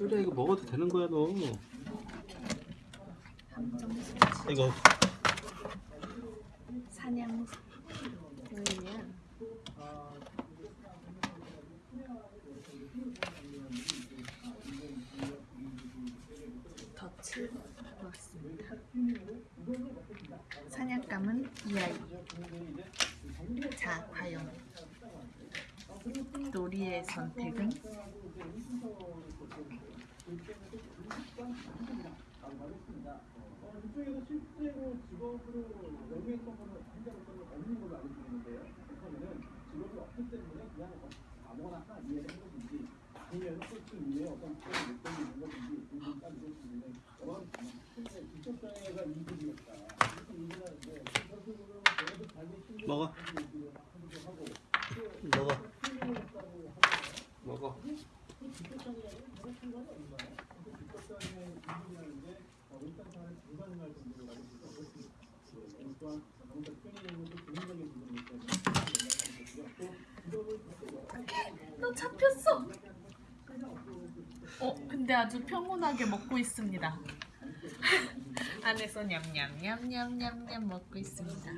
또래 이거 먹어도 되는 거야 너. 이거 사냥 왜냐? 덫을 놓았습니다. 사냥감은 이 아이. 자, 과연 놀이의 선택은? 이쪽에서 실제로 직업으로 영유했던 거는 현재로서는 없는 걸로 알고 있는데요. 그러면은 직업이 없기 때문에 그냥 아무거나 하나 이해를 한 것인지 아니면 솔직히 이외에 어떤 특별한 목적이 있는 것인지 궁금까지 이것인데 여러 근데 직접 장애가 이득이었다. 이렇게 얘기를 하는데 결국은 저희도 잘못 신경 먹어. 하고 먹어. 먹어. 그 직접 장애라는 전혀 상관이 없나요? 그 직접 장애 이득이라는 게 어, 일상생활 불가능할 정도로 가질 수 있습니다. 너 잡혔어. 어, 근데 아주 평온하게 먹고 있습니다. 안에서 냠냠냠냠냠냠 먹고 있습니다.